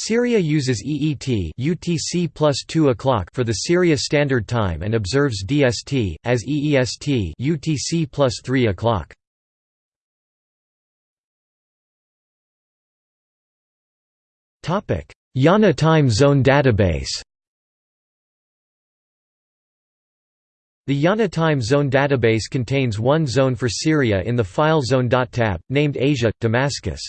Syria uses EET UTC plus 2 o'clock for the Syria Standard Time and observes DST, as EEST UTC plus 3 o'clock. IANA Time Zone Database The IANA Time Zone database contains one zone for Syria in the file zone.tab, named Asia, Damascus.